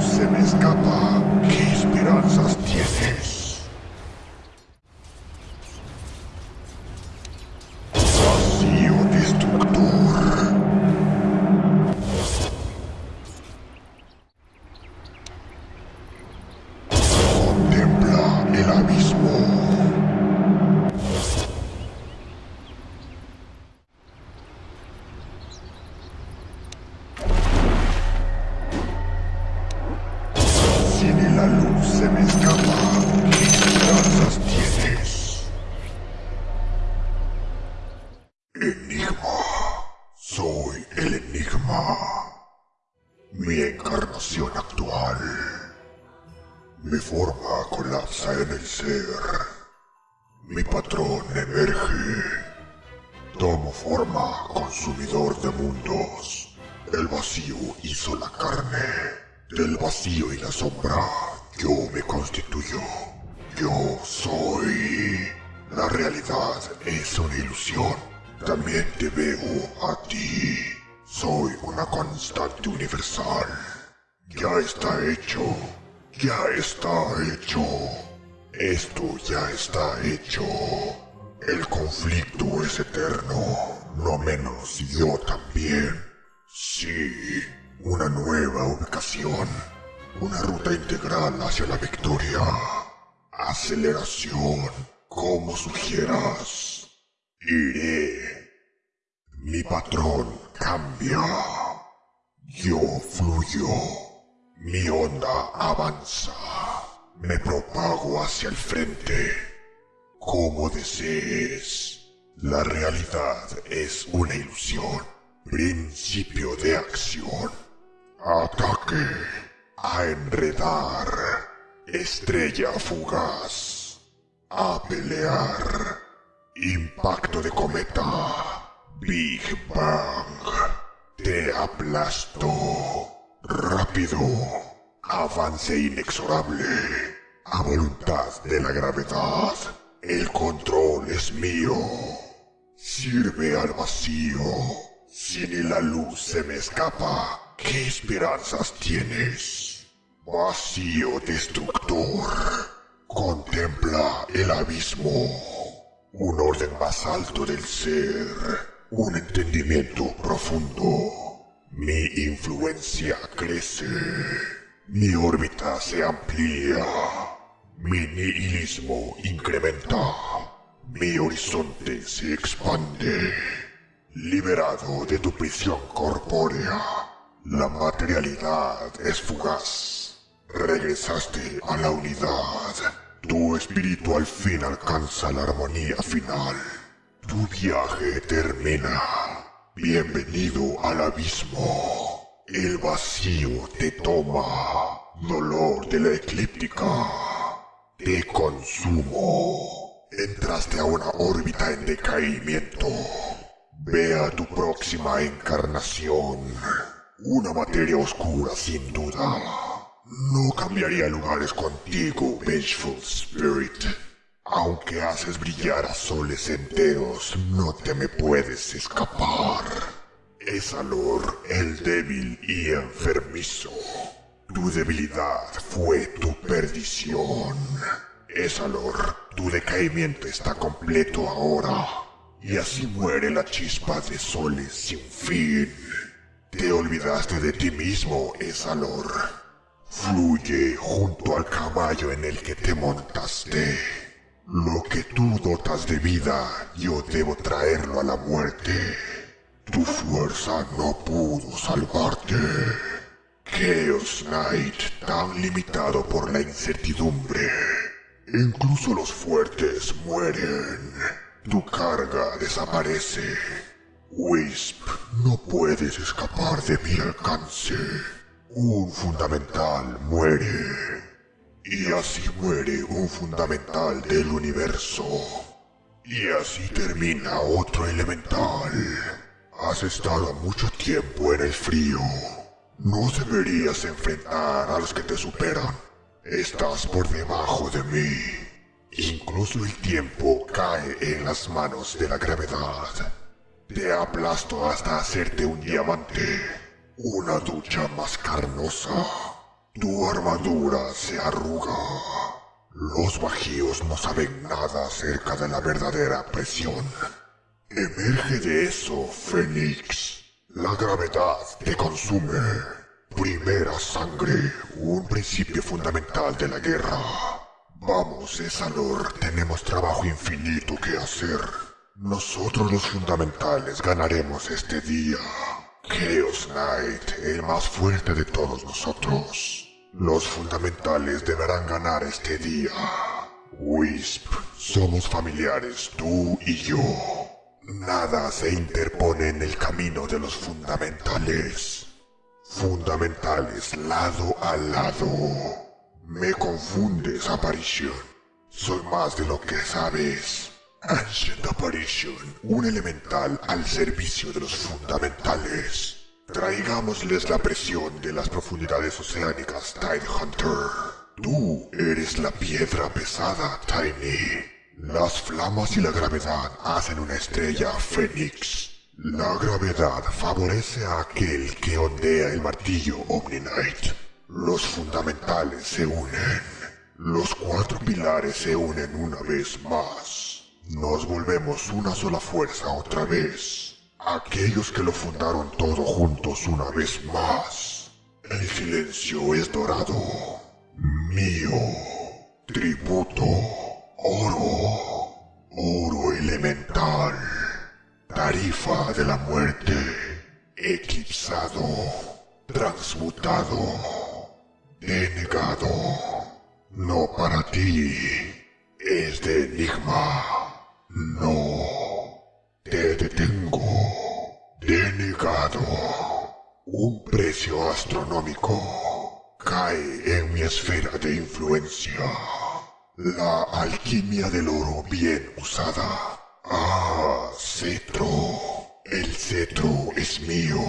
se me escapa, ¿qué esperanzas tienes? Enigma. Soy el enigma. Mi encarnación actual. Mi forma colapsa en el ser. Mi patrón emerge. Tomo forma consumidor de mundos. El vacío hizo la carne. Del vacío y la sombra, yo me constituyo. Yo soy. La realidad es una ilusión. También te veo a ti. Soy una constante universal. Ya está hecho. Ya está hecho. Esto ya está hecho. El conflicto es eterno, no menos yo también. Sí, una nueva ubicación, una ruta integral hacia la victoria. Aceleración, como sugieras. Iré. Mi patrón cambia. Yo fluyo. Mi onda avanza. Me propago hacia el frente. Como desees. La realidad es una ilusión. Principio de acción. Ataque. A enredar. Estrella fugaz. A pelear. Impacto de cometa. Big Bang. Te aplasto. Rápido. Avance inexorable. A voluntad de la gravedad. El control es mío. Sirve al vacío. Si ni la luz se me escapa, ¿qué esperanzas tienes? Vacío destructor. Contempla el abismo. Un orden más alto del ser. Un entendimiento profundo. Mi influencia crece. Mi órbita se amplía. Mi nihilismo incrementa. Mi horizonte se expande. Liberado de tu prisión corpórea, la materialidad es fugaz. Regresaste a la unidad. Tu espíritu al fin alcanza la armonía final. Tu viaje termina. Bienvenido al abismo. El vacío te toma. Dolor de la eclíptica. Te consumo. Entraste a una órbita en decaimiento. Ve a tu próxima encarnación. Una materia oscura sin duda. No cambiaría lugares contigo, Vengeful Spirit. Aunque haces brillar a soles enteros, no te me puedes escapar. Es Alor el débil y enfermizo. Tu debilidad fue tu perdición. Es Alor, tu decaimiento está completo ahora. Y así muere la chispa de soles sin fin. Te olvidaste de ti mismo, Esalor. Fluye junto al caballo en el que te montaste. Lo que tú dotas de vida, yo debo traerlo a la muerte. Tu fuerza no pudo salvarte. Chaos Knight, tan limitado por la incertidumbre. Incluso los fuertes mueren. Tu carga desaparece. Wisp, no puedes escapar de mi alcance. Un fundamental muere. Y así muere un fundamental del universo. Y así termina otro elemental. Has estado mucho tiempo en el frío. No deberías enfrentar a los que te superan. Estás por debajo de mí. Incluso el tiempo cae en las manos de la gravedad. Te aplasto hasta hacerte un diamante. Una ducha más carnosa. Tu armadura se arruga. Los bajíos no saben nada acerca de la verdadera presión. Emerge de eso, Fénix. La gravedad te consume. Primera sangre, un principio fundamental de la guerra. Vamos, Esalor, tenemos trabajo infinito que hacer. Nosotros los fundamentales ganaremos este día. Chaos Knight, el más fuerte de todos nosotros. Los fundamentales deberán ganar este día. Wisp, somos familiares, tú y yo. Nada se interpone en el camino de los fundamentales. Fundamentales lado a lado. Me confundes, aparición. Soy más de lo que sabes. Ancient Apparition, un elemental al servicio de los fundamentales. Traigámosles la presión de las profundidades oceánicas, Tide Hunter. Tú eres la piedra pesada, Tiny. Las flamas y la gravedad hacen una estrella Fénix. La gravedad favorece a aquel que ondea el martillo Omni-Knight. Los fundamentales se unen. Los cuatro pilares se unen una vez más. Nos volvemos una sola fuerza otra vez. Aquellos que lo fundaron todo juntos una vez más. El silencio es dorado. Mío. Tributo. Oro. Oro elemental. Tarifa de la muerte. Eclipsado. Transmutado. Denegado. No para ti. Es de enigma. No. Te detengo. Denegado. Un precio astronómico cae en mi esfera de influencia. La alquimia del oro bien usada. Ah, cetro. El cetro es mío.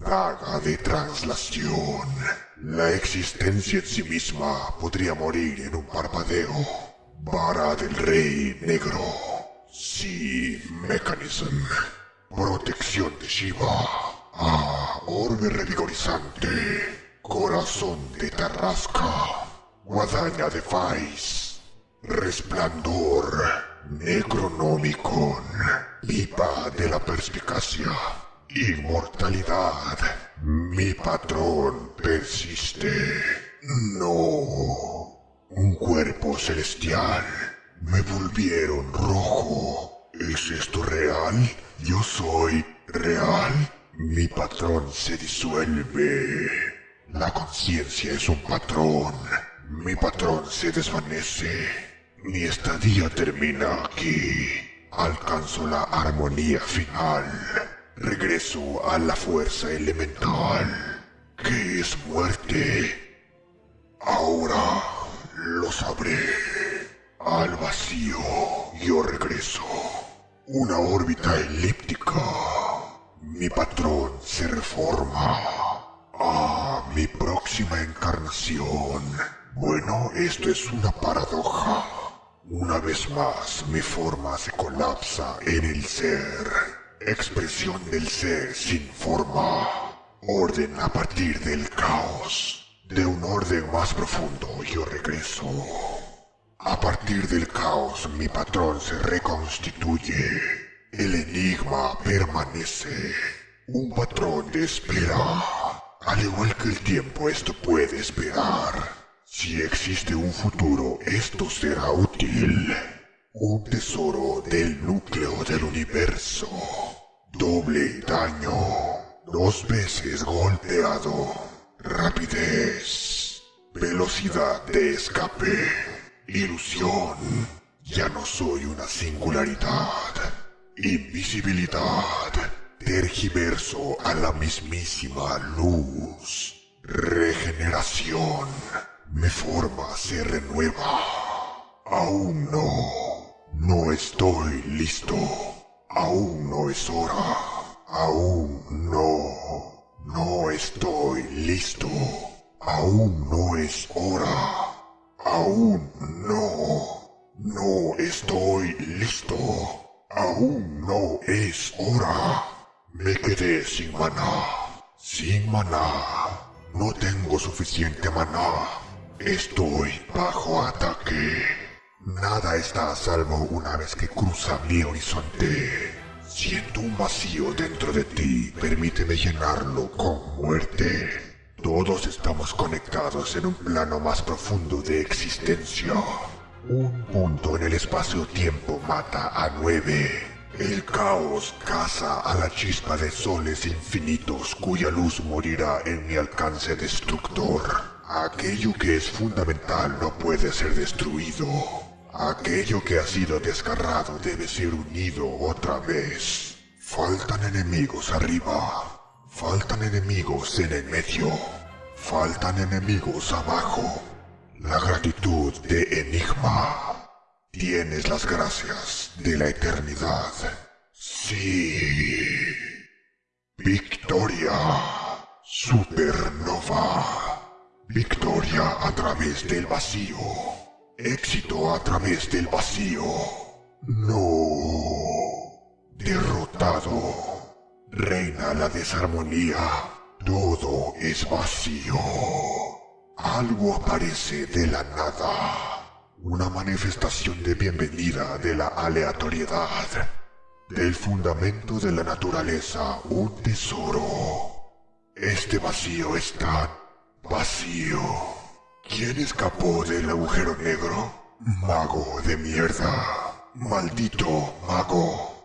Daga de translación. La existencia en sí misma podría morir en un parpadeo. Vara del rey negro. Sí, mechanism. Protección de Shiva. Ah, orbe revigorizante. Corazón de Tarrasca. Guadaña de Faiz. Resplandor. Necronomicon. Pipa de la perspicacia. Inmortalidad. Mi patrón persiste. No. Un cuerpo celestial. Me volvieron rojo. ¿Es esto real? Yo soy real. Mi patrón se disuelve. La conciencia es un patrón. Mi patrón se desvanece. Mi estadía termina aquí. Alcanzo la armonía final. Regreso a la fuerza elemental. ¿Qué es muerte? Ahora lo sabré. Al vacío yo regreso. Una órbita elíptica. Mi patrón se reforma. Ah, mi próxima encarnación. Bueno, esto es una paradoja. Una vez más, mi forma se colapsa en el ser. Expresión del ser sin forma. Orden a partir del caos. De un orden más profundo yo regreso. A partir del caos mi patrón se reconstituye. El enigma permanece. Un patrón de espera. Al igual que el tiempo esto puede esperar. Si existe un futuro esto será útil. Un tesoro del núcleo del universo. Doble daño. Dos veces golpeado. Rapidez. Velocidad de escape. Ilusión. Ya no soy una singularidad. Invisibilidad. Tergiverso a la mismísima luz. Regeneración. Mi forma se renueva. Aún no. No estoy listo. Aún no es hora. Aún no. No estoy listo. Aún no es hora. Aún no. No estoy listo. Aún no es hora. Me quedé sin maná. Sin maná. No tengo suficiente maná. Estoy bajo ataque. Nada está a salvo una vez que cruza mi horizonte. Siento un vacío dentro de ti. Permíteme llenarlo con muerte. Todos estamos conectados en un plano más profundo de existencia. Un punto en el espacio-tiempo mata a nueve. El caos caza a la chispa de soles infinitos cuya luz morirá en mi alcance destructor. Aquello que es fundamental no puede ser destruido. Aquello que ha sido desgarrado debe ser unido otra vez. Faltan enemigos arriba. Faltan enemigos en el medio. Faltan enemigos abajo. La gratitud de Enigma. Tienes las gracias de la eternidad. Sí. Victoria. Supernova. Victoria a través del vacío. Éxito a través del vacío. No. Derrotado. Reina la desarmonía. Todo es vacío. Algo aparece de la nada. Una manifestación de bienvenida de la aleatoriedad. Del fundamento de la naturaleza, un tesoro. Este vacío es tan vacío. ¿Quién escapó del agujero negro? Mago de mierda. Maldito mago.